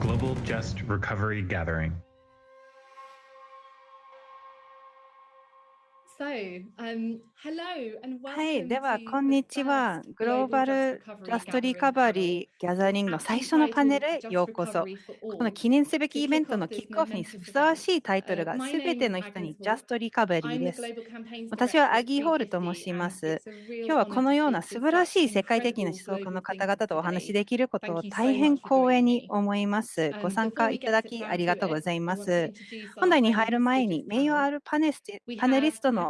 Global Just Recovery Gathering. はい、では、こんにちは。グローバル・ジャスト・リカバリー・ギャザリングの最初のパネルへようこそ。この記念すべきイベントのキックオフにふさわしいタイトルが、すべての人にジャスト・リカバリーです。私はアギー・ホールと申します。今日はこのような素晴らしい世界的な思想家の方々とお話しできることを大変光栄に思います。ご参加いただきありがとうございます。本題に入る前に、名誉あるパネリストの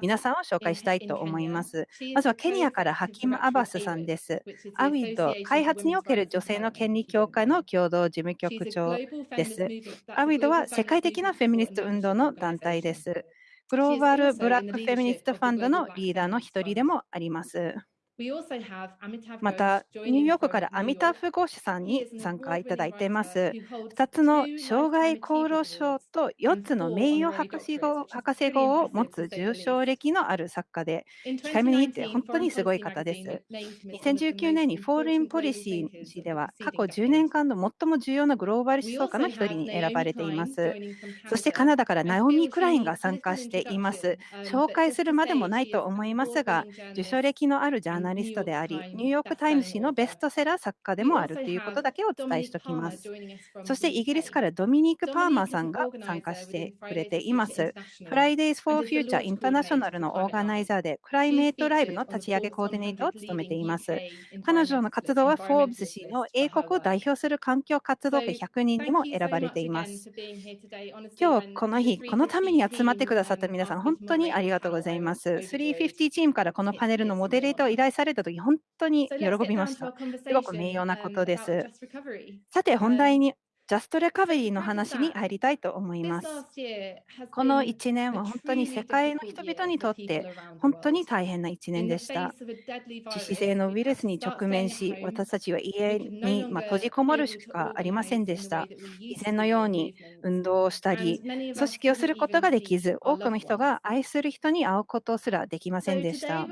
皆さんを紹介したいと思います。まずはケニアからハキム・アバスさんです。アウィッド、開発における女性の権利協会の共同事務局長です。アウィッドは世界的なフェミニスト運動の団体です。グローバル・ブラック・フェミニスト・ファンドのリーダーの一人でもあります。また、ニューヨークからアミタフ・ゴーシュさんに参加いただいています。2つの生涯功労賞と4つの名誉博士号博士号を持つ受賞歴のある作家で、控えめに言って本当にすごい方です。2019年に Foreign Policy では過去10年間の最も重要なグローバル思想家の1人に選ばれています。そしてカナダからナオミ・クラインが参加しています。紹介するまでもないと思いますが、受賞歴のあるジャーナナリストであり、ニューヨーク・タイム誌のベストセラー作家でもあるということだけをお伝えしておきます。そしてイギリスからドミニク・パーマーさんが参加してくれています。Fridays for Future インターナショナルのオーガナイザーで、クライメートライブの立ち上げコーディネートを務めています。彼女の活動はフォーブス誌の英国を代表する環境活動家100人にも選ばれています。今日この日、このために集まってくださった皆さん、本当にありがとうございます。350チームからこのパネルのモデレーターを依頼されたとき、本当に喜びました。すごく名誉なことです。さて、本題にジャストレカバリーの話に入りたいと思います。この1年は本当に世界の人々にとって本当に大変な1年でした。致死性のウイルスに直面し、私たちは家に閉じこもるしかありませんでした。以前のように運動をしたり、組織をすることができず、多くの人が愛する人に会うことすらできませんでした。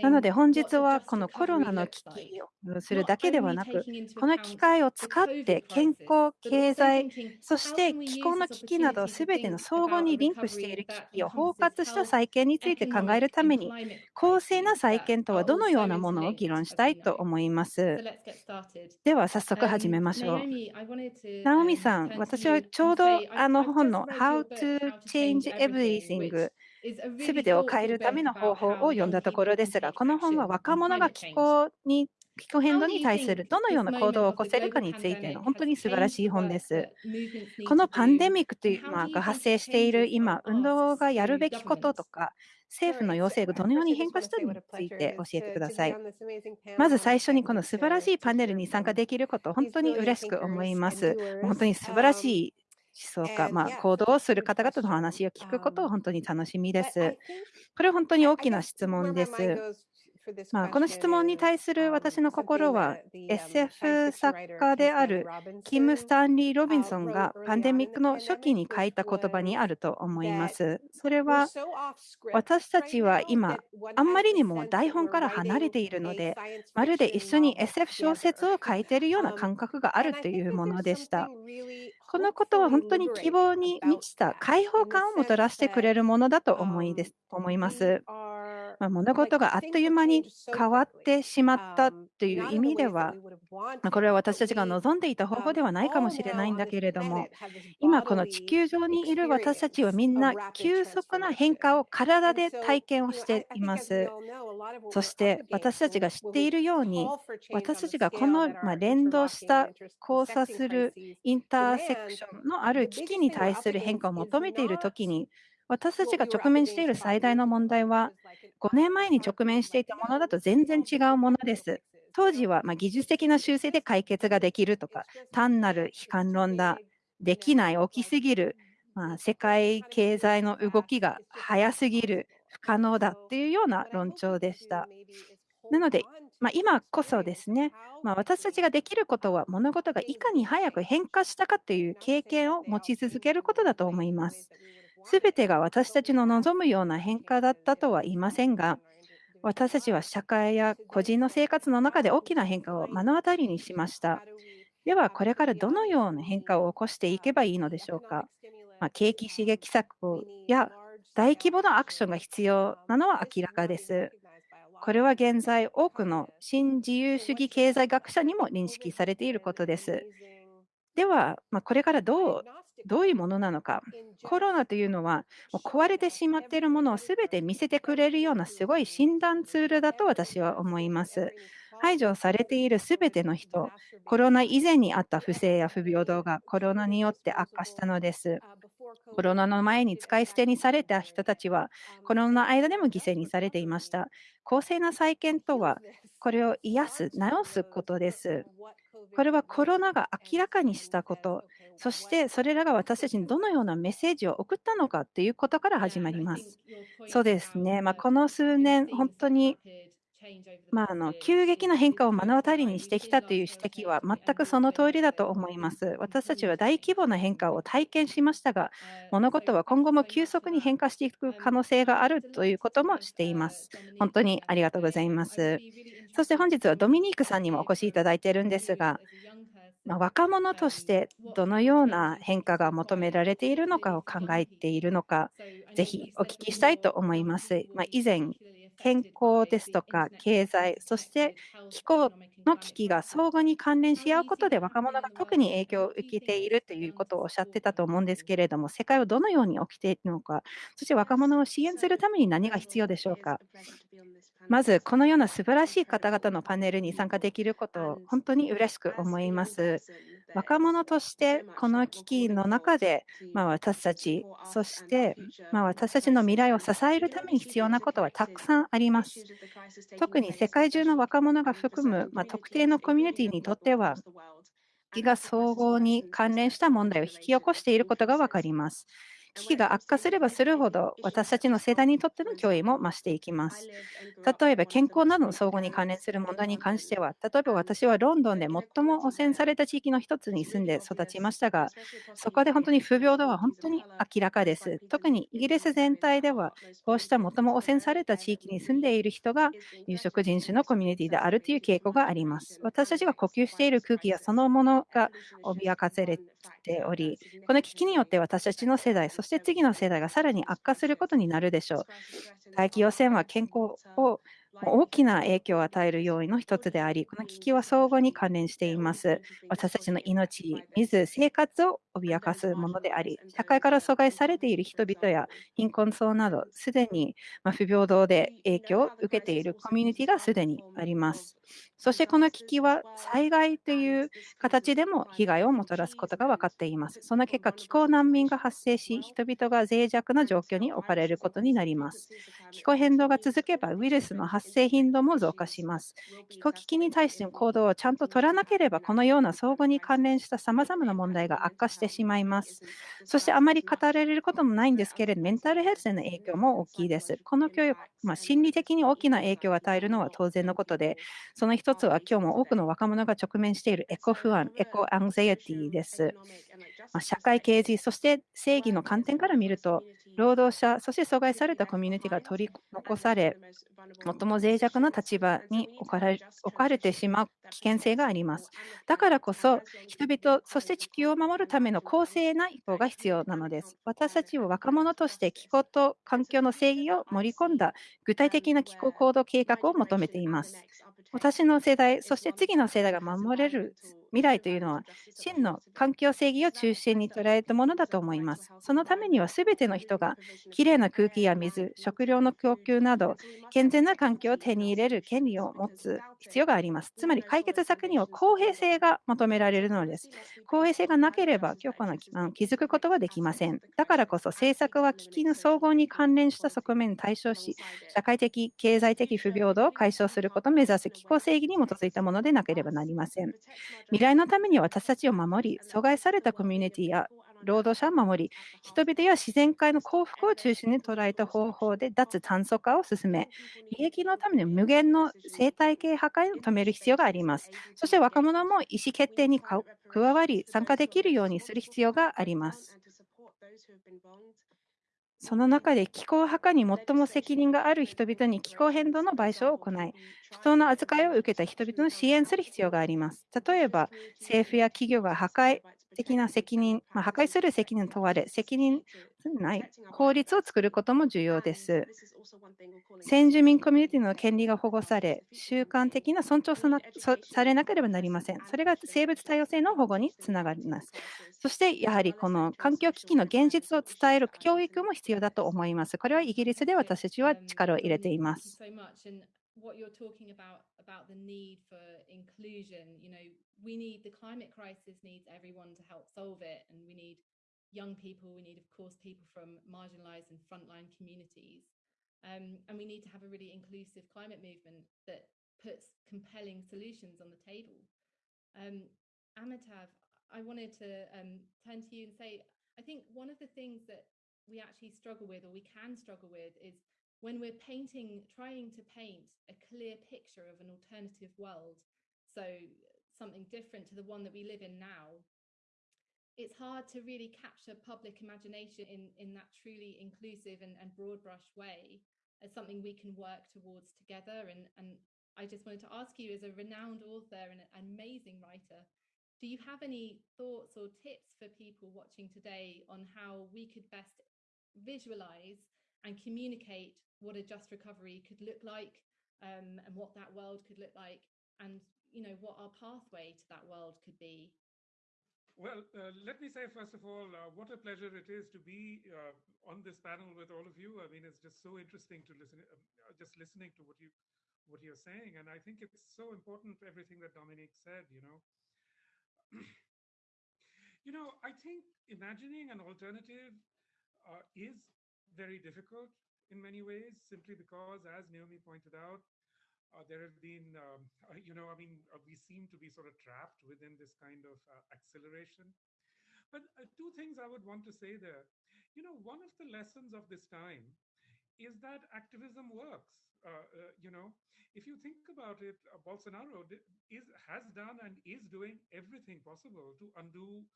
なので本日はこのコロナの危機をするだけではなく、この機会を使って健康康、経済、そして気候の危機などすべての相互にリンクしている危機を包括した再建について考えるために、公正な再建とはどのようなものを議論したいと思います。では早速始めましょう。ナオミさん、私はちょうどあの本の How to Change Everything すべてを変えるための方法を読んだところですが、この本は若者が気候に気候変動に対するどのような行動を起こせるかについての本当に素晴らしい本です。このパンデミックというのが発生している今、運動がやるべきこととか、政府の要請がどのように変化したのについて教えてください。まず最初にこの素晴らしいパネルに参加できること、本当に嬉しく思います。本当に素晴らしい思想家、まあ、行動をする方々の話を聞くことを本当に楽しみです。これは本当に大きな質問です。まあ、この質問に対する私の心は SF 作家であるキム・スタンリー・ロビンソンがパンデミックの初期に書いた言葉にあると思います。それは私たちは今あんまりにも台本から離れているのでまるで一緒に SF 小説を書いているような感覚があるというものでした。このことは本当に希望に満ちた解放感をもたらしてくれるものだと思いです思います。ま、物事があっという間に変わってしまったという意味では、これは私たちが望んでいた方法ではないかもしれないんだけれども、今この地球上にいる私たちはみんな急速な変化を体で体験をしています。そして私たちが知っているように、私たちがこの連動した交差するインターセクションのある危機に対する変化を求めているときに、私たちが直面している最大の問題は、5年前に直面していたものだと全然違うものです。当時はま技術的な修正で解決ができるとか、単なる悲観論だ、できない、起きすぎる、まあ、世界経済の動きが早すぎる、不可能だっていうような論調でした。なので、まあ、今こそですね、まあ、私たちができることは物事がいかに早く変化したかという経験を持ち続けることだと思います。すべてが私たちの望むような変化だったとは言いませんが、私たちは社会や個人の生活の中で大きな変化を目の当たりにしました。では、これからどのような変化を起こしていけばいいのでしょうか？まあ、景気刺激策や大規模なアクションが必要なのは明らかです。これは現在、多くの新自由主義経済学者にも認識されていることです。では、まあ、これからどうどういうものなのか。コロナというのは、もう壊れてしまっているものをすべて見せてくれるようなすごい診断ツールだと私は思います。排除されているすべての人、コロナ以前にあった不正や不平等がコロナによって悪化したのです。コロナの前に使い捨てにされた人たちは、コロナの間でも犠牲にされていました。公正な再建とは、これを癒す、治すことです。これはコロナが明らかにしたこと、そしてそれらが私たちにどのようなメッセージを送ったのかということから始まります。そうですね、まあ、この数年、本当にまあ、あの急激な変化を目の当たりにしてきたという指摘は全くその通りだと思います。私たちは大規模な変化を体験しましたが、物事は今後も急速に変化していく可能性があるということもしています。本当にありがとうございます。そして本日はドミニークさんにもお越しいただいているんですが、まあ、若者としてどのような変化が求められているのかを考えているのか、ぜひお聞きしたいと思います。まあ、以前、健康ですとか経済、そして気候の危機が相互に関連し合うことで若者が特に影響を受けているということをおっしゃってたと思うんですけれども、世界はどのように起きているのか、そして若者を支援するために何が必要でしょうか。まず、このような素晴らしい方々のパネルに参加できることを本当に嬉しく思います。若者としてこの危機の中で、まあ、私たち、そして、まあ、私たちの未来を支えるために必要なことはたくさんあります。特に世界中の若者が含む、まあ、特定のコミュニティにとっては、危機が総合に関連した問題を引き起こしていることが分かります。危機が悪化すればするほど、私たちの世代にとっての脅威も増していきます。例えば、健康などの相互に関連する問題に関しては、例えば私はロンドンで最も汚染された地域の一つに住んで育ちましたが、そこで本当に不平等は本当に明らかです。特にイギリス全体では、こうした最も汚染された地域に住んでいる人が有色人種のコミュニティであるという傾向があります。私たちが呼吸している空気やそのものが脅かされており、この危機によって私たちの世代、そして次の世代がさらに悪化することになるでしょう。大気汚染は健康を大きな影響を与える要因の一つであり、この危機は相互に関連しています。私たちの命、水、生活を脅かすものであり、社会から阻害されている人々や貧困層など、すでに不平等で影響を受けているコミュニティがすでにあります。そしてこの危機は災害という形でも被害をもたらすことが分かっています。その結果、気候難民が発生し、人々が脆弱な状況に置かれることになります。気候変動が続けば、ウイルスの発生頻度も増加します。気候危機に対しての行動をちゃんと取らなければ、このような相互に関連したさまざまな問題が悪化してしまいます。そしてあまり語られることもないんですけれど、メンタルヘルスへの影響も大きいです。この教育、まあ、心理的に大きな影響を与えるのは当然のことで、その一つは今日も多くの若者が直面しているエコ不安、エコアンザイティです。社会経済、そして正義の観点から見ると、労働者、そして阻害されたコミュニティが取り残され、最も脆弱な立場に置かれ置かれてしまう危険性があります。だからこそ、人々、そして地球を守るための公正な意向が必要なのです。私たちは若者として気候と環境の正義を盛り込んだ具体的な気候行動計画を求めています。私の世代、そして次の世代が守れる未来というのは、真の環境正義を中心に捉えたものだと思います。そのためには、すべての人がきれいな空気や水、食料の供給など、健全な環境を手に入れる権利を持つ必要があります。つまり、解決策には公平性が求められるのです。公平性がなければ、強固な基盤を築くことはできません。だからこそ、政策は危機の総合に関連した側面に対処し、社会的、経済的不平等を解消することを目指す気候正義に基づいたものでなければなりません。未来のために私たちを守り、阻害されたコミュニティや労働者を守り、人々や自然界の幸福を中心に捉えた方法で脱炭素化を進め、利益のために無限の生態系破壊を止める必要があります。そして若者も意思決定に加わり、参加できるようにする必要があります。その中で気候破壊に最も責任がある人々に気候変動の賠償を行い、不当な扱いを受けた人々の支援する必要があります。例えば、政府や企業が破壊的な責任、まあ、破壊する責任を問われ、責任ない法律を作ることも重要です。先住民コミュニティの権利が保護され、習慣的な尊重されなければなりません。それが生物多様性の保護につながります。そして、やはりこの環境危機の現実を伝える教育も必要だと思います。これはイギリスで私たちは力を入れています。What you're talking about about the need for inclusion. You know we need the climate crisis needs everyone to help solve it and we need young people we need of course people from marginalized and frontline communities. Um, and we need to have a really inclusive climate movement that puts compelling solutions on the table. Um, amitav i wanted to um, turn to you and say i think one of the things that we actually struggle with or we can struggle with is when we're painting, trying to paint a clear picture of an alternative world, so something different to the one that we live in now, it's hard to really capture public imagination in, in that truly inclusive and, and broad brush way as something we can work towards together. And, and I just wanted to ask you, as a renowned author and an amazing writer, do you have any thoughts or tips for people watching today on how we could best visualize and communicate what a just recovery could look like um, and what that world could look like and you know what our pathway to that world could be. Well uh, let me say first of all uh, what a pleasure it is to be uh, on this panel with all of you. I mean it's just so interesting to listen uh, just listening to what you what you're saying and i think it's so important everything that dominique said you know. You know i think imagining an alternative uh, is very difficult in many ways, simply because, as Naomi pointed out, uh, there have been, um, uh, you know, I mean, uh, we seem to be sort of trapped within this kind of uh, acceleration. But uh, two things I would want to say there. You know, one of the lessons of this time is that activism works. Uh, you know, if you think about it, Bolsonaro is has done and is doing everything possible to undo,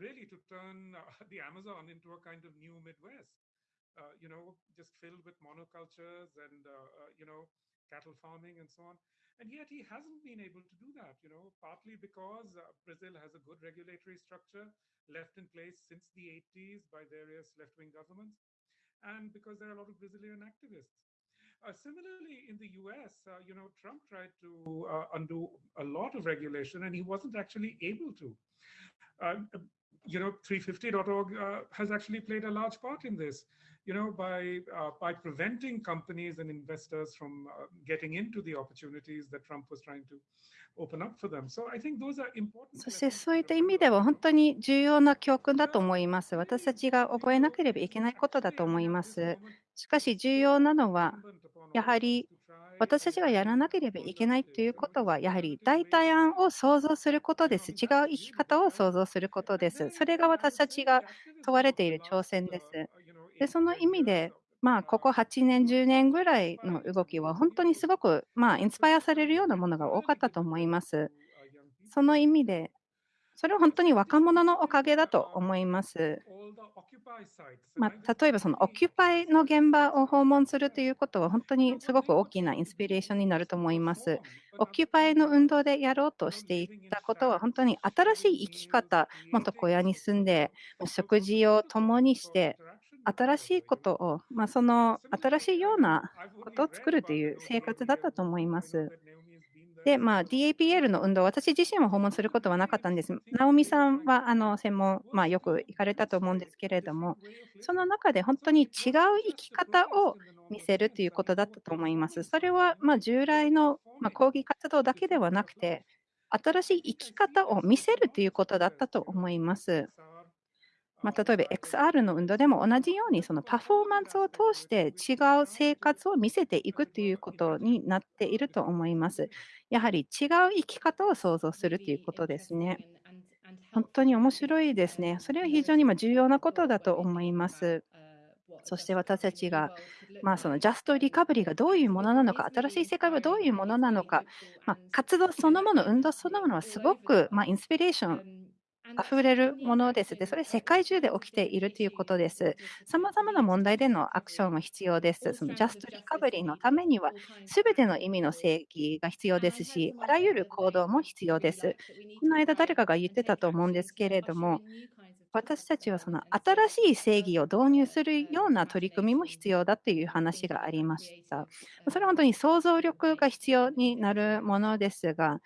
really, to turn the Amazon into a kind of new Midwest. Uh, you know, just filled with monocultures and, uh, uh, you know, cattle farming and so on. And yet he hasn't been able to do that, you know, partly because Brazil has a good regulatory structure left in place since the 80s by various left-wing governments, and because there are a lot of Brazilian activists. Uh, similarly, in the US, uh, you know, Trump tried to uh, undo a lot of regulation and he wasn't actually able to. You know, 350.org has actually played a large part in this you know, by uh, by preventing companies and investors from uh, getting into the opportunities that Trump was trying to open up for them. So I think those are important. そしてそういった意味では本当に重要な教訓だと思います。私たちが覚えなければいけないことだと思います。しかし重要なのはやはり私たちがやらなければいけないということは、やはり代替案を想像することです。違う生き方を想像することです。それが私たちが問われている挑戦です。で、その意味で、まあ、ここ8年、10年ぐらいの動きは、本当にすごく、まあ、インスパイアされるようなものが多かったと思います。その意味で、それは本当に若者のおかげだと思います。まあ、例えばそのオキュパイの現場を訪問するということは本当にすごく大きなインスピレーションになると思います。オキュパイの運動でやろうとしていたことは本当に新しい生き方、元小屋に住んで食事を共にして新しいことを、まあ、その新しいようなことを作るという生活だったと思います。で、まあ、DAPL の運動、私自身は訪問することはなかったんです。ナオミさんはあの専門、まあ、よく行かれたと思うんですけれども、その中で本当に違う生き方を見せるということだったと思います。それはま従来の、ま抗議活動だけではなくて、新しい生き方を見せるということだったと思います。まあ、例えば XR の運動でも同じようにそのパフォーマンスを通して違う生活を見せていくということになっていると思います。やはり違う生き方を想像するということですね。本当に面白いですね。それは非常に重要なことだと思います。そして私たちが、まあ、そのジャストリカバリーがどういうものなのか、新しい世界はどういうものなのか、まあ、活動そのもの、運動そのものはすごく、まあ、インスピレーション溢れるものですで、それ世界中で起きているということです。さまざまな問題でのアクションが必要です。そのジャストリカバリーのためには、すべての意味の正義が必要ですし、あらゆる行動も必要です。この間誰かが言ってたと思うんですけれども、私たちはその新しい正義を導入するような取り組みも必要だという話がありました。それは本当に想像力が必要になるものですが、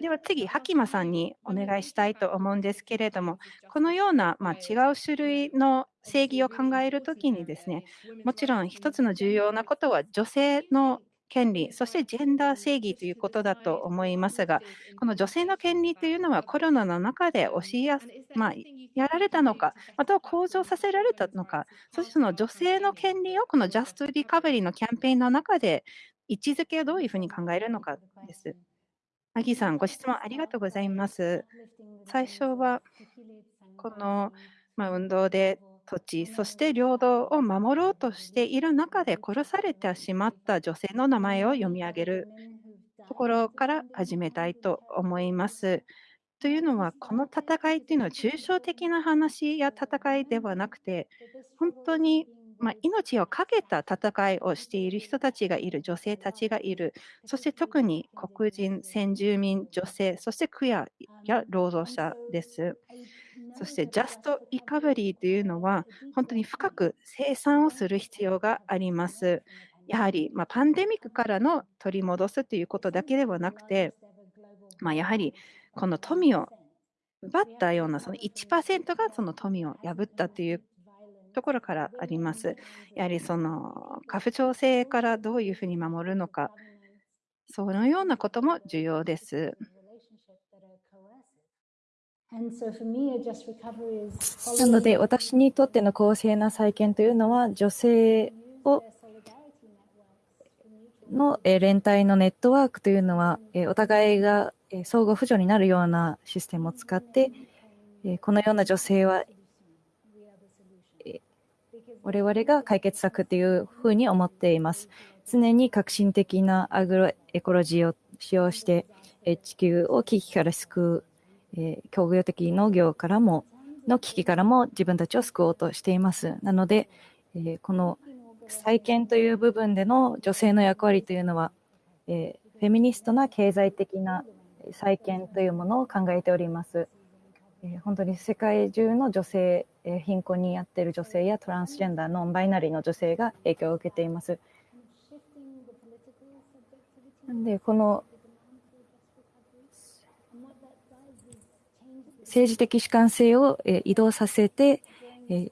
では次、ハキマさんにお願いしたいと思うんですけれども、このような、まあ、違う種類の正義を考えるときにですね、もちろん一つの重要なことは女性の権利、そしてジェンダー正義ということだと思いますが、この女性の権利というのはコロナの中で教えや、まあ、やられたのか、または向上させられたのか、そしてその女性の権利をこのジャストリカバリーのキャンペーンの中で位置づけをどういうふうに考えるのかです。アギさん、ご質問ありがとうございます。最初は、この、まあ運動で土地、そして領土を守ろうとしている中で殺されてしまった女性の名前を読み上げるところから始めたいと思います。というのは、この戦いというのは抽象的な話や戦いではなくて、本当にまあ、命を懸けた戦いをしている人たちがいる、女性たちがいる、そして特に黒人、先住民、女性、そしてクアや労働者です。そしてジャストリカバリーというのは、本当に深く生産をする必要があります。やはり、まあ、パンデミックからの取り戻すということだけではなくて、まあ、やはりこの富を奪ったようなその1%がその富を破ったというところからあります。やはりその家父長制からどういうふうに守るのか、そのようなことも重要です。なので、私にとっての公正な再建というのは、女性をの連帯のネットワークというのは、お互いが相互扶助になるようなシステムを使って、このような女性は、我々が解決策というふうに思っています。常に革新的なアグロエコロジーを使用して、地球を危機から救うえー、工業的農業からも、の危機からも自分たちを救おうとしています。なので、えー、この再建という部分での女性の役割というのは、えー、フェミニストな経済的な再建というものを考えております。えー、本当に世界中の女性、えー、貧困にあっている女性やトランスジェンダー、ノンバイナリーの女性が影響を受けています。なんで、この政治的主観性を移動させて、え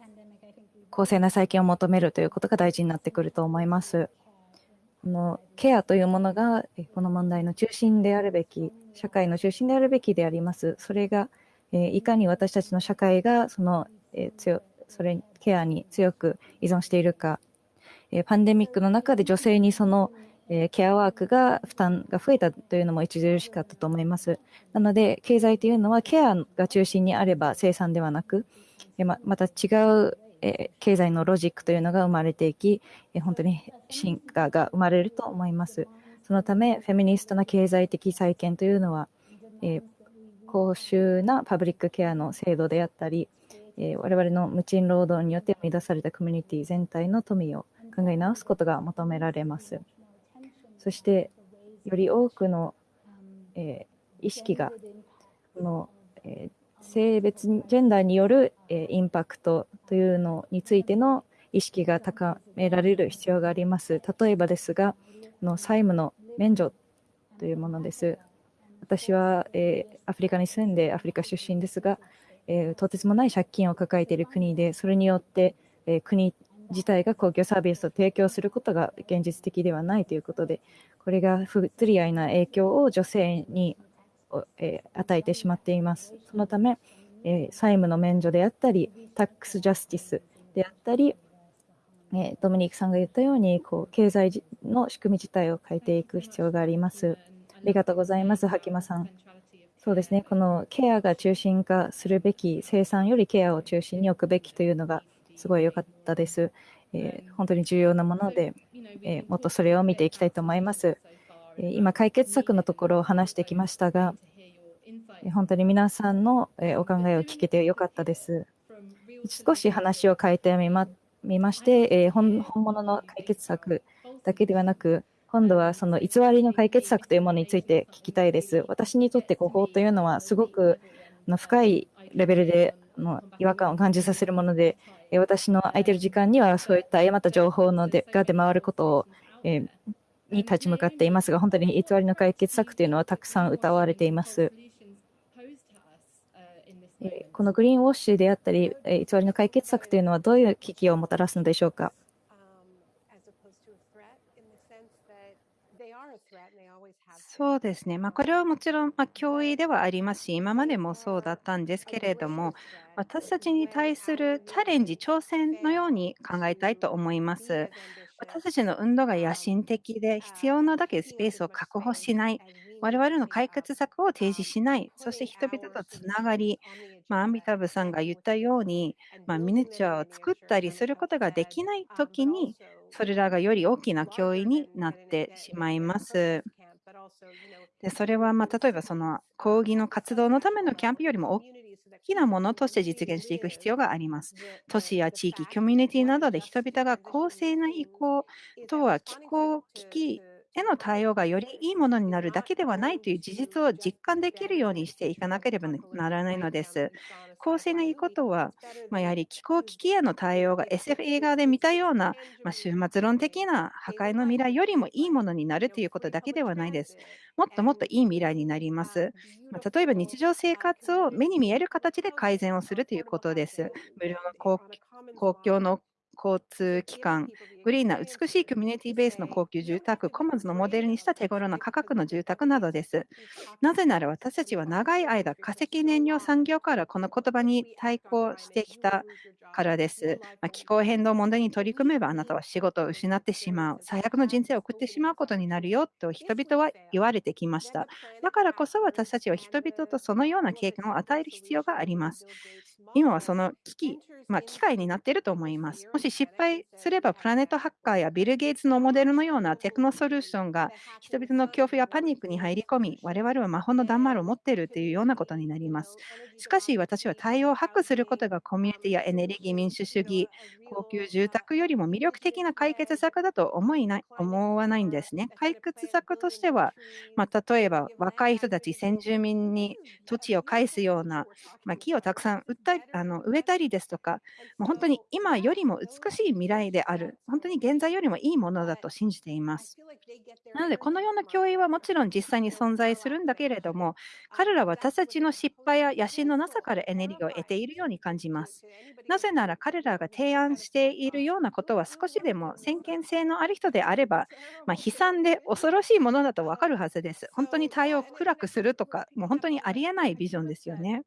公正な再建を求めるということが大事になってくると思います。このケアというものがこの問題の中心であるべき、社会の中心であるべきであります。それがえいかに私たちの社会がそのえそれケアに強く依存しているか、えパンデミックの中で女性にそのえケアワークが負担が増えたというのも著しかったと思います。なので、経済というのはケアが中心にあれば生産ではなく、えままた違う、え経済のロジックというのが生まれていき、え本当に進化が生まれると思います。そのため、フェミニストな経済的再建というのは、え公衆なパブリックケアの制度であったり、え我々の無賃労働によって生み出されたコミュニティ全体の富を考え直すことが求められます。そしてより多くの、えー、意識がこの、えー、性別ジェンダーによる、えー、インパクトというのについての意識が高められる必要があります。例えばですが、の債務の免除というものです。私は、えー、アフリカに住んでアフリカ出身ですが、えー、とてつもない借金を抱えている国で、それによって、えー、国自体が公共サービスを提供することが現実的ではないということで、これが不釣り合いな影響を女性に、え、与えてしまっています。そのため、え、債務の免除であったり、タックスジャスティスであったり、えー、ドミニクさんが言ったようにこう経済の仕組み自体を変えていく必要があります。ありがとうございます、ハキマさん。そうですね、このケアが中心化するべき、生産よりケアを中心に置くべきというのがすごい良かったです。えー、本当に重要なもので、えー、もっとそれを見ていきたいと思います。えー、今、解決策のところを話してきましたが、本当に皆さんのお考えを聞けてよかったです。少し話を変えてみまみまして、本物の解決策だけではなく、今度はその偽りの解決策というものについて聞きたいです。私にとってここというのはすごく深いレベルでの違和感を感じさせるもので、私の空いてる時間にはそういった誤った情報のでが出回ることを、えー、に立ち向かっていますが、本当に偽りの解決策というのはたくさん歌われています。このグリーンウォッシュであったり、偽りの解決策というのはどういう危機をもたらすのでしょうか？そうですね。ま、これはもちろん、ま、脅威ではありますし、今までもそうだったんですけれども、私たちに対するチャレンジ、挑戦のように考えたいと思います。私たちの運動が野心的で、必要なだけスペースを確保しない、我々の解決策を提示しない、そして人々とつながり、ま、アンビタブさんが言ったように、ま、ミニチュアを作ったりすることができないときに、それらがより大きな脅威になってしまいます。でそれはまあ例えばその抗議の活動のためのキャンプよりも大きなものとして実現していく必要があります。都市や地域、コミュニティなどで人々が公正な移行とは気候危機への対応がよりいいものになるだけではないという事実を実感できるようにしていかなければならないのです。公正がいいことは、まあ、やはり気候危機への対応が SF 映画で見たような、まあ、終末論的な破壊の未来よりもいいものになるということだけではないです。もっともっといい未来になります。まあ、例えば日常生活を目に見える形で改善をするということです。無料の公共の交通機関、グリーンな美しいコミュニティベースの高級住宅、コモンズのモデルにした手頃な価格の住宅などです。なぜなら私たちは長い間、化石燃料産業からこの言葉に対抗してきたからです。まあ、気候変動問題に取り組めばあなたは仕事を失ってしまう、最悪の人生を送ってしまうことになるよと人々は言われてきました。だからこそ私たちは人々とそのような経験を与える必要があります。今はその危機、まあ、機会になっていると思います。もし失敗すれば、プラネットハッカーやビル・ゲイツのモデルのようなテクノソリューションが人々の恐怖やパニックに入り込み、我々は魔法の弾丸を持っているというようなことになります。しかし、私は対応を把握することがコミュニティやエネルギー民主主義、高級住宅よりも魅力的な解決策だと思いない思わないんですね。解決策としては、まあ、例えば若い人たち、先住民に土地を返すような、まあ、木をたくさん売ったあの植えたりですとか、もう本当に今よりも美しい未来である、本当に現在よりもいいものだと信じています。なので、このような教員はもちろん実際に存在するんだけれども、彼らは私たちの失敗や野心のなさからエネルギーを得ているように感じます。なぜなら彼らが提案しているようなことは少しでも先見性のある人であれば、まあ、悲惨で恐ろしいものだと分かるはずです。本当に対応を暗くするとか、もう本当にありえないビジョンですよね。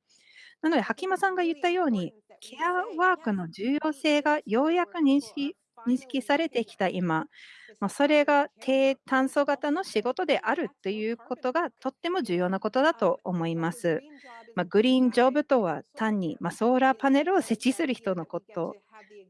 なので、ハキマさんが言ったように、ケアワークの重要性がようやく認識認識されてきた今、まそれが低炭素型の仕事であるということがとっても重要なことだと思います。まあ、グリーンジョブとは単に、まあソーラーパネルを設置する人のこと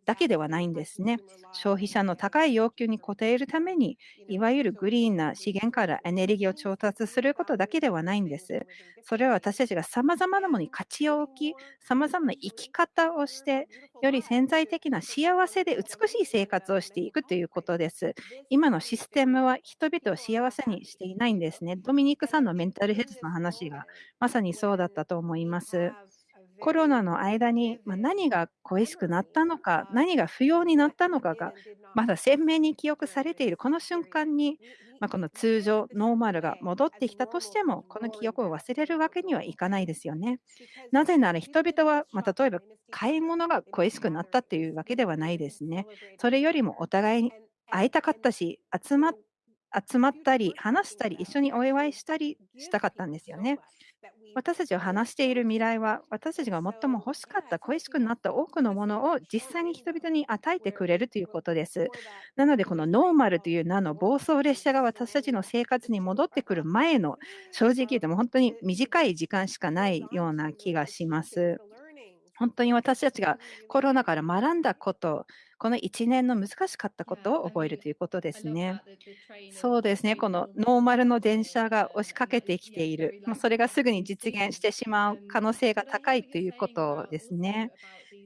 だけではないんですね。消費者の高い要求に応えるために、いわゆるグリーンな資源からエネルギーを調達することだけではないんです。それは私たちが様々なものに価値を置き、様々な生き方をして、より潜在的な幸せで美しい生活をしていくということです。今のシステムは人々を幸せにしていないんですね。ドミニクさんのメンタルヘルスの話がまさにそうだったと思います。コロナの間に、何が恋しくなったのか、何が不要になったのかが、まだ鮮明に記憶されているこの瞬間に、まこの通常、ノーマルが戻ってきたとしても、この記憶を忘れるわけにはいかないですよね。なぜなら人々は、ま例えば買い物が恋しくなったっていうわけではないですね。それよりもお互いに会いたかったし、集ま集まったり、話したり、一緒にお祝いしたりしたかったんですよね。私たちを話している未来は、私たちが最も欲しかった、恋しくなった多くのものを実際に人々に与えてくれるということです。なので、このノーマルという名の暴走列車が私たちの生活に戻ってくる前の、正直言っても本当に短い時間しかないような気がします。本当に私たちがコロナから学んだこと、この1年の難しかったことを覚えるということですね。そうですね、このノーマルの電車が押しかけてきている、まあそれがすぐに実現してしまう可能性が高いということですね。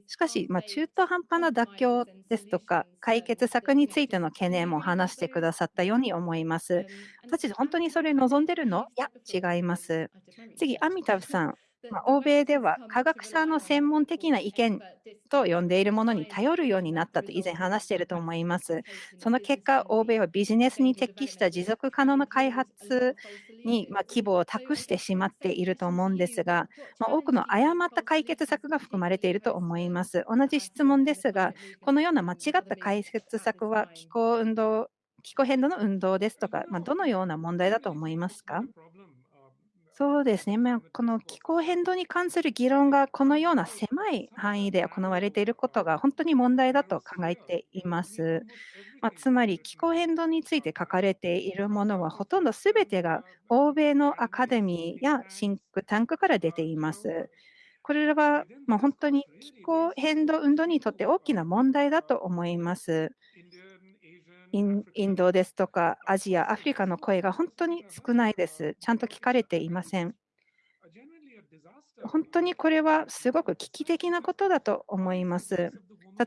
しかし、まあ、中途半端な妥協ですとか、解決策についての懸念も話してくださったように思います。私本当にそれ望んでるのいや、違います。次、アミタブさん。まあ、欧米では科学者の専門的な意見と呼んでいるものに頼るようになったと以前話していると思います。その結果、欧米はビジネスに適した持続可能な開発にまあ規模を託してしまっていると思うんですが、まあ、多くの誤った解決策が含まれていると思います。同じ質問ですが、このような間違った解決策は気候運動気候変動の運動ですとか、まあ、どのような問題だと思いますか？そうですね、まあ、この気候変動に関する議論がこのような狭い範囲で行われていることが本当に問題だと考えています。まあ、つまり気候変動について書かれているものはほとんどすべてが欧米のアカデミーやシンクタンクから出ています。これらはまあ本当に気候変動運動にとって大きな問題だと思います。インインドですとかアジア、アフリカの声が本当に少ないです。ちゃんと聞かれていません。本当にこれはすごく危機的なことだと思います。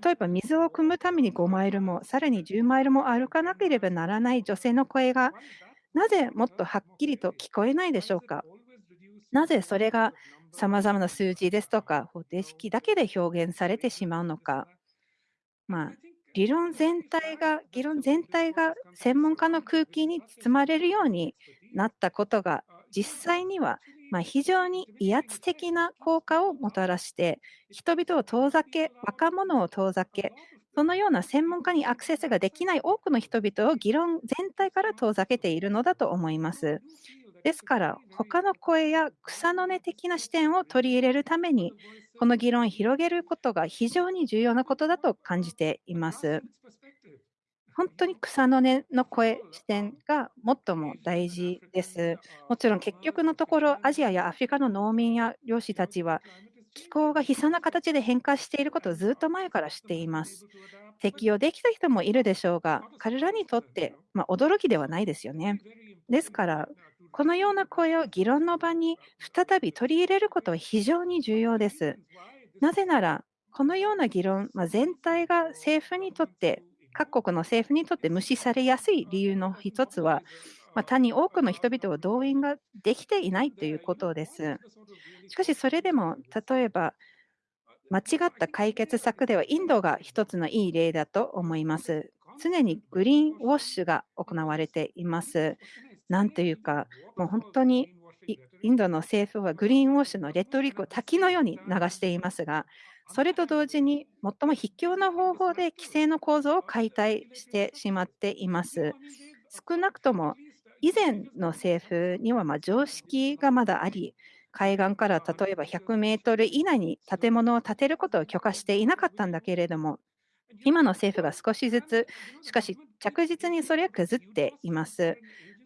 例えば水を汲むために5マイルもさらに10マイルも歩かなければならない女性の声がなぜもっとはっきりと聞こえないでしょうか？なぜそれがさまざまな数字ですとか方程式だけで表現されてしまうのか。まあ、理論全体が、議論全体が専門家の空気に包まれるようになったことが実際にはまあ非常に威圧的な効果をもたらして人々を遠ざけ若者を遠ざけそのような専門家にアクセスができない多くの人々を議論全体から遠ざけているのだと思います。ですから他の声や草の根的な視点を取り入れるためにこの議論を広げることが非常に重要なことだと感じています。本当に草の根の声、視点が最も大事です。もちろん結局のところ、アジアやアフリカの農民や漁師たちは、気候が悲惨な形で変化していることをずっと前から知っています。適用できた人もいるでしょうが、彼らにとって、まあ、驚きではないですよね。ですから、このような声を議論の場に再び取り入れることは非常に重要です。なぜなら、このような議論、まあ、全体が政府にとって各国の政府にとって無視されやすい理由の一つは、まあ、単に多くの人々を動員ができていないということです。しかし、それでも例えば、間違った解決策ではインドが一つのいい例だと思います。常にグリーンウォッシュが行われています。なんというか、もう本当にインドの政府はグリーンウォッシュのレトリックを滝のように流していますが、それと同時に最も卑怯な方法で規制の構造を解体してしまっています。少なくとも以前の政府にはま常識がまだあり、海岸から例えば100メートル以内に建物を建てることを許可していなかったんだけれども、今の政府が少しずつ、しかし着実にそれは崩っています。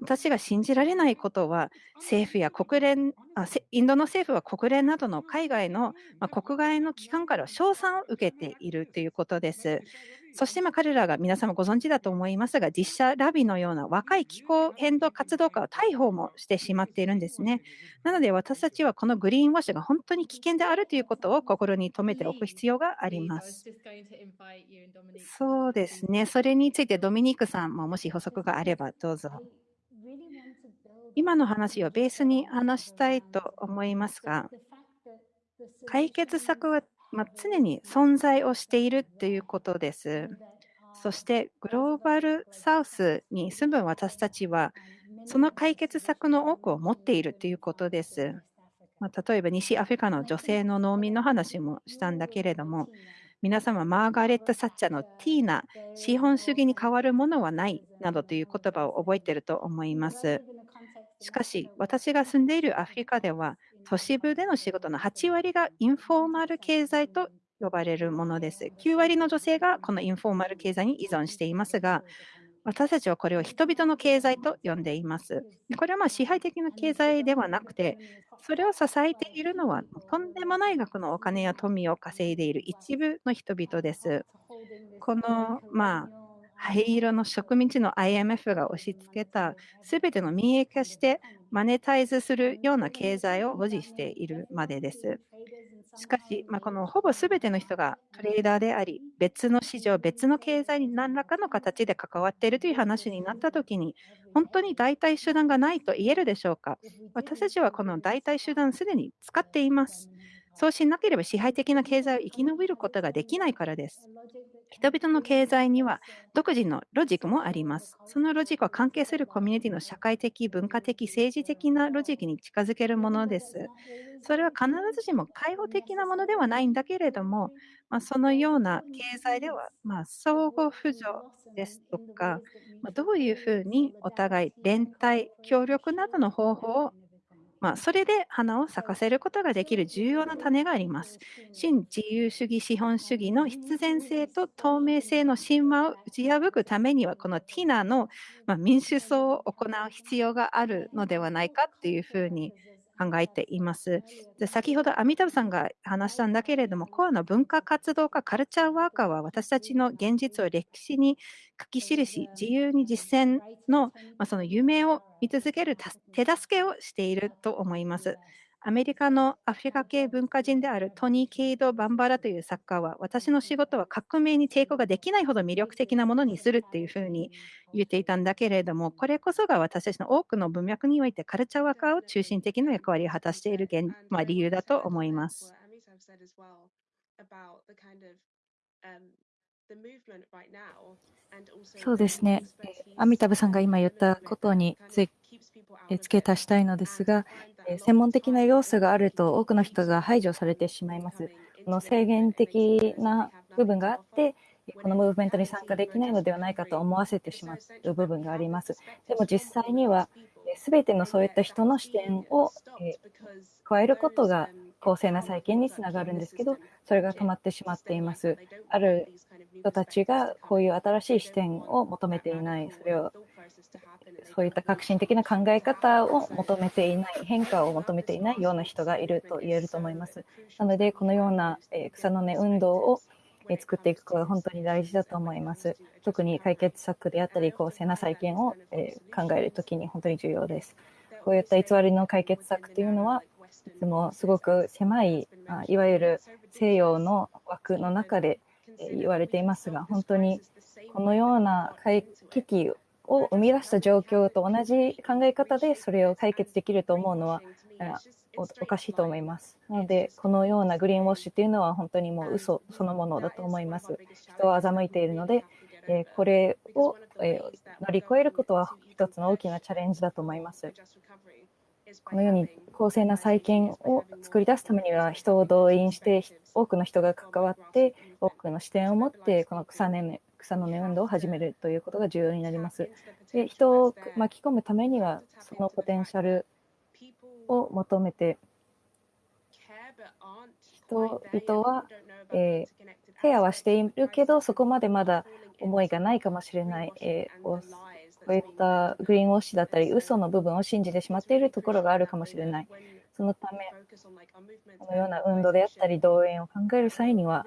私が信じられないことは、政府や国連あ、インドの政府は国連などの海外の、まあ、国外の機関から称賛を受けているということです。そしてまあ彼らが皆様ご存知だと思いますが、実写ラビのような若い気候変動活動家を逮捕もしてしまっているんですね。なので私たちはこのグリーンウォッシュが本当に危険であるということを心に留めておく必要があります。そうですね。それについてドミニクさんももし補足があればどうぞ。今の話をベースに話したいと思いますが、解決策はま、常に存在をしているということです。そしてグローバルサウスに住む私たちは、その解決策の多くを持っているということです。まあ、例えば西アフリカの女性の農民の話もしたんだけれども、皆様、マーガレット・サッチャーのティーナ、資本主義に代わるものはないなどという言葉を覚えていると思います。しかし、私が住んでいるアフリカでは、都市部での仕事の8割がインフォーマル経済と呼ばれるものです。9割の女性がこのインフォーマル経済に依存していますが、私たちはこれを人々の経済と呼んでいます。これはま支配的な経済ではなくて、それを支えているのはとんでもない額のお金や富を稼いでいる一部の人々です。この、まあ、灰色の植民地の IMF が押し付けたすべての民営化してマネタイズするような経済を保持しているまでです。しかし、まあ、このほぼ全ての人がトレーダーであり、別の市場、別の経済に何らかの形で関わっているという話になったときに、本当に代替手段がないと言えるでしょうか。私たちはこの代替手段すでに使っています。そうしなければ支配的な経済を生き延びることができないからです。人々の経済には独自のロジックもあります。そのロジックは関係するコミュニティの社会的、文化的、政治的なロジックに近づけるものです。それは必ずしも開放的なものではないんだけれども、まあ、そのような経済では、まあ、相互扶助ですとか、まあ、どういうふうにお互い連帯、協力などの方法をまあ、それで花を咲かせることができる重要な種があります。新自由主義資本主義の必然性と透明性の神話を打ち破くためには、このティナの、ま民主層を行う必要があるのではないかというふうに考えています。で先ほどアミタブさんが話したんだけれども、コアの文化活動家、カルチャーワーカーは私たちの現実を歴史に書き記し、自由に実践の、まあ、その夢を見続ける手助けをしていると思います。アメリカのアフリカ系文化人であるトニー・ケイド・バンバラという作家は、私の仕事は革命に抵抗ができないほど魅力的なものにするっていうふうに言っていたんだけれども、これこそが私たちの多くの文脈においてカルチャーワーカーを中心的な役割を果たしている現、まあ、理由だと思います。そうですね。アミタブさんが今言ったことにつ付け足したいのですが、専門的な要素があると多くの人が排除されてしまいます。この制限的な部分があって、このムーブメントに参加できないのではないかと思わせてしまう部分があります。でも実際には、すべてのそういった人の視点を加えることが公正な再建につながるんですけど、それが止まってしまっています。ある人たちがこういう新しい視点を求めていない、それをそういった革新的な考え方を求めていない、変化を求めていないような人がいると言えると思います。なので、このような草の根運動を作っていくことが本当に大事だと思います。特に解決策であったり、公正な再建を考えるときに本当に重要です。こういった偽りの解決策というのは、いつもすごく狭い、いわゆる西洋の枠の中で言われていますが、本当にこのような危機を生み出した状況と同じ考え方でそれを解決できると思うのはおかしいと思います。なので、このようなグリーンウォッシュというのは本当にもう嘘そのものだと思います。人を欺いているので、えこれを、え乗り越えることは一つの大きなチャレンジだと思います。このように公正な再建を作り出すためには人を動員して多くの人が関わって多くの視点を持ってこの草根草の根運動を始めるということが重要になります。で人を巻き込むためにはそのポテンシャルを求めて人々は、えー、ケアはしているけどそこまでまだ思いがないかもしれない、えー、こういったグリーンウォッシュだったり嘘の部分を信じてしまっているところがあるかもしれない。そのため、このような運動であったり動員を考える際には、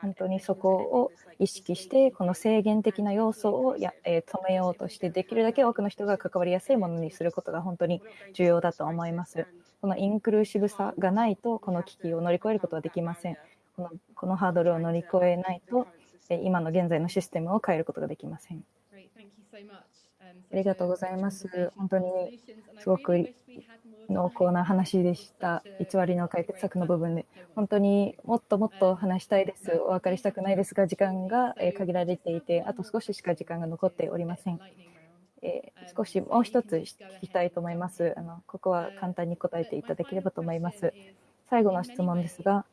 本当にそこを意識して、この制限的な要素をや、え止めようとして、できるだけ多くの人が関わりやすいものにすることが本当に重要だと思います。このインクルーシブさがないと、この危機を乗り越えることはできません。このこのハードルを乗り越えないと、今の現在のシステムを変えることができません。ありがとうございます。本当にすごく濃厚な話でした。偽りの解決策の部分で。本当にもっともっと話したいです。お別れしたくないですが、時間が限られていて、あと少ししか時間が残っておりません。えー、少しもう一つ聞きたいと思います。あのここは簡単に答えていただければと思います。最後の質問ですが、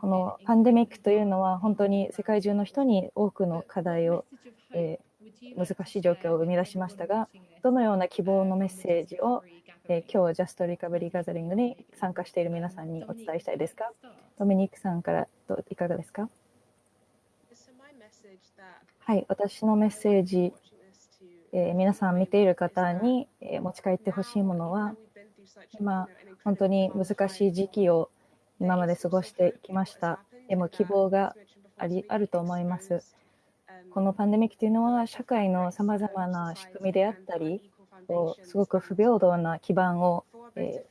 このパンデミックというのは本当に世界中の人に多くの課題を、えー、難しい状況を生み出しましたが、どのような希望のメッセージをえー、今日ジャストリカバリーガザリングに参加している皆さんにお伝えしたいですか？ドミニクさんからいかがですか？はい、私のメッセージ、えー、皆さん見ている方に、えー、持ち帰ってほしいものは、今、本当に難しい時期を今まで過ごしてきました。でも希望がありあると思います。このパンデミックというのは、社会のさまざまな仕組みであったり、すごく不平等な基盤を、え、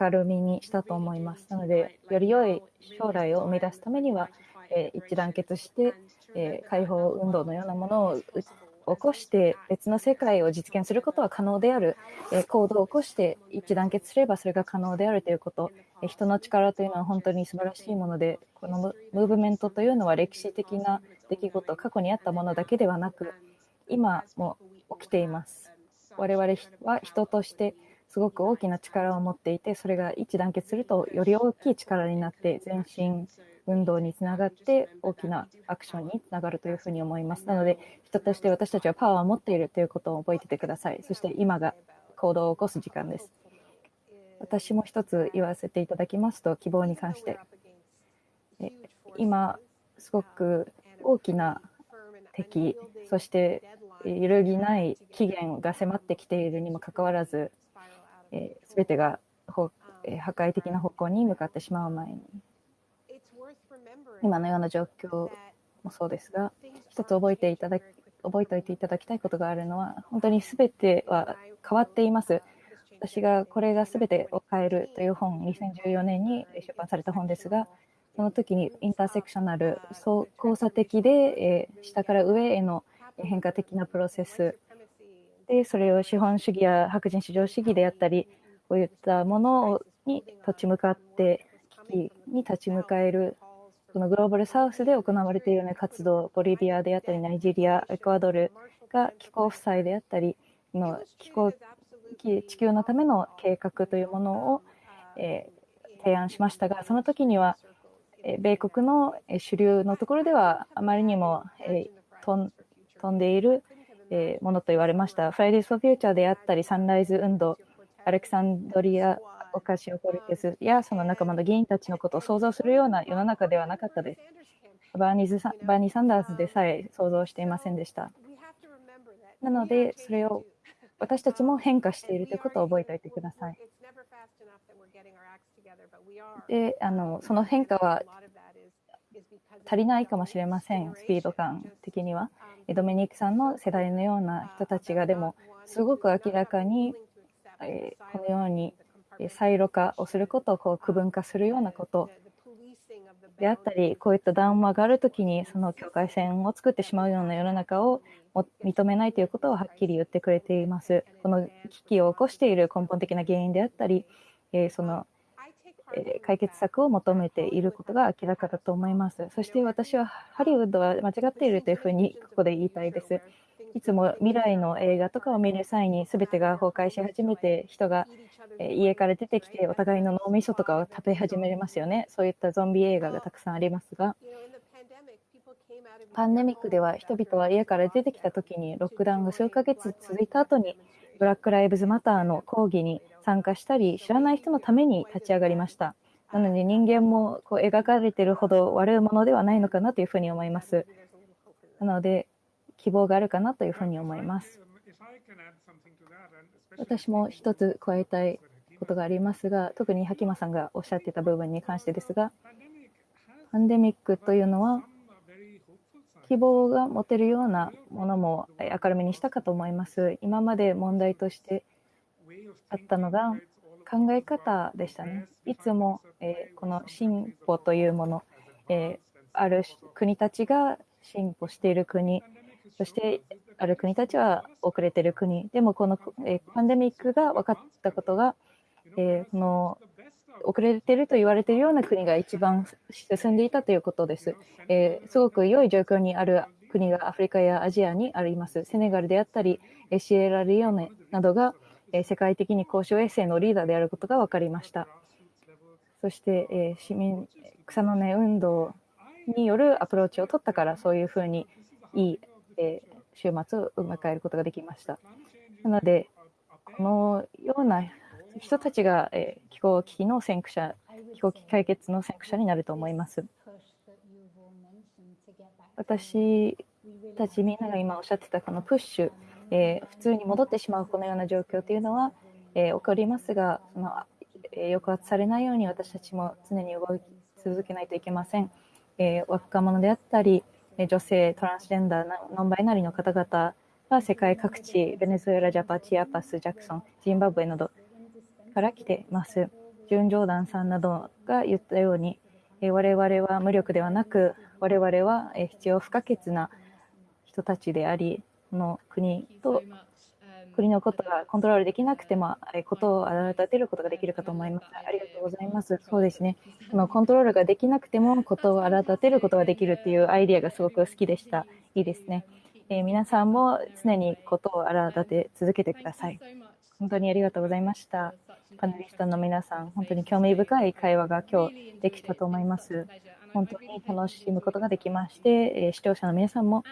明るみにしたと思います。なので、より良い将来を生み出すためには、え、一致団結して、え、解放運動のようなものを起こして別の世界を実現することは可能である、え、行動を起こして一致団結すればそれが可能であるということ、え、人の力というのは本当に素晴らしいものでこのムーブメントというのは歴史的な出来事過去にあったものだけではなく今も起きています我々は人としてすごく大きな力を持っていてそれが一致団結するとより大きい力になって前進運動につながって大きなアクションにつながるというふうに思います。なので、人として私たちはパワーを持っているということを覚えててください。そして今が行動を起こす時間です。私も一つ言わせていただきますと、希望に関して。今、すごく大きな敵、そして揺るぎない期限が迫ってきているにもかかわらず、すべてが破壊的な方向に向かってしまう前に、今のような状況もそうですが、一つ覚えていただき覚えておいていただきたいことがあるのは、本当にすべては変わっています。私がこれがすべてを変えるという本、2014年に出版された本ですが、その時にインターセクショナル、交差的で、え下から上への変化的なプロセス。で、それを資本主義や白人至上主義であったり、こういったものに立ち向かって、危機に立ち向かえるそのグローバルサウスで行われているような活動、ボリビアであったり、ナイジェリア、エクアドルが気候負債であったり、の気候地球のための計画というものを、えー、提案しましたが、その時には、米国の主流のところではあまりにも、飛んでいる、ものと言われました。フライデーズ・フォー・フューチャーであったり、サンライズ運動、アレクサンドリアオカシオ・コルテスやその仲間の議員たちのことを想像するような世の中ではなかったです。バーニーズバーニー・サンダースでさえ想像していませんでした。なので、それを私たちも変化しているということを覚えておいてください。であのその変化は足りないかもしれません、スピード感的には。ドミニクさんの世代のような人たちがでも、すごく明らかに、えこのようにサイロ化をすることをこう区分化するようなことであったり、こういった談話があるときに、その境界線を作ってしまうような世の中を認めないということをはっきり言ってくれています。この危機を起こしている根本的な原因であったり、そのえ解決策を求めていることが明らかだと思います。そして私はハリウッドは間違っているというふうにここで言いたいです。いつも未来の映画とかを見る際に全てが崩壊し始めて人が家から出てきてお互いの脳みそとかを食べ始めますよね。そういったゾンビ映画がたくさんありますが、パンデミックでは人々は家から出てきた時にロックダウンが数ヶ月続いた後にブラック・ライブズ・マターの抗議に参加したり知らない人のために立ち上がりました。なので人間もこう描かれているほど悪いものではないのかなというふうに思います。なので希望があるかなというふうに思います。私も一つ加えたいことがありますが、特にハキマさんがおっしゃっていた部分に関してですが、パンデミックというのは、希望が持てるようなものも明るみにしたかと思います。今まで問題としてあったのが考え方でしたね。いつも、えこの進歩というもの、えある国たちが進歩している国、そしてある国たちは遅れている国、でもこの、えパンデミックが分かったことが、えこの遅れていると言われているような国が一番進んでいたということです。え、すごく良い状況にある国がアフリカやアジアにあります。セネガルであったり、シエラリオネなどが世界的に交渉衛星のリーダーであることが分かりました。そして、え市民草の根運動によるアプローチを取ったからそういうふうにいいえ週末を迎えることができました。なので、このような人たちが、え気候危機の先駆者、気候危機解決の先駆者になると思います。私たちみんなが今おっしゃってたこのプッシュ、えー普通に戻ってしまうこのような状況というのは、えー起こりますが、そのえー抑圧されないように私たちも常に動き続けないといけません。えー若者であったり、女性、トランスジェンダー、ノンバイナリーの方々が世界各地、ベネズエラ、ジャパ、チアパス、ジャクソン、ジンバブエなどから来ています。ジュン・ジョーダンさんなどが言ったように、我々は無力ではなく、我々は必要不可欠な人たちであり、の国と国のことがコントロールできなくても、えことを荒立てることができるかと思います。ありがとうございます。そうですね。このコントロールができなくても、ことを荒立てることができるっていうアイディアがすごく好きでした。いいですね。えー皆さんも常にことを荒立て続けてください。本当にありがとうございました。パネリストの皆さん、本当に興味深い会話が今日できたと思います。本当に楽しむことができまして、えー視聴者の皆さんも、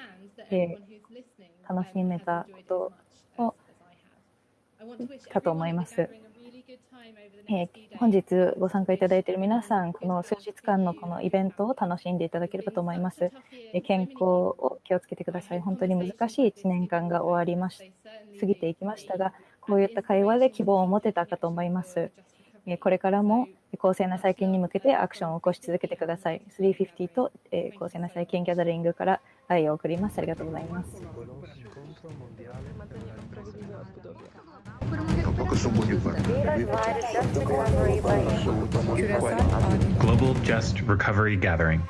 えー楽しめたことをかと思います。えー本日ご参加いただいている皆さん、この数日間のこのイベントを楽しんでいただければと思います。えー健康を気をつけてください。本当に難しい1年間が終わりまし過ぎていきましたが、こういった会話で希望を持てたかと思います。これからも公正な再建に向けてアクションを起こし続けてください。350と公正な再建ギャザリングから愛を送ります。ありがとうございます。Global Just Recovery Gathering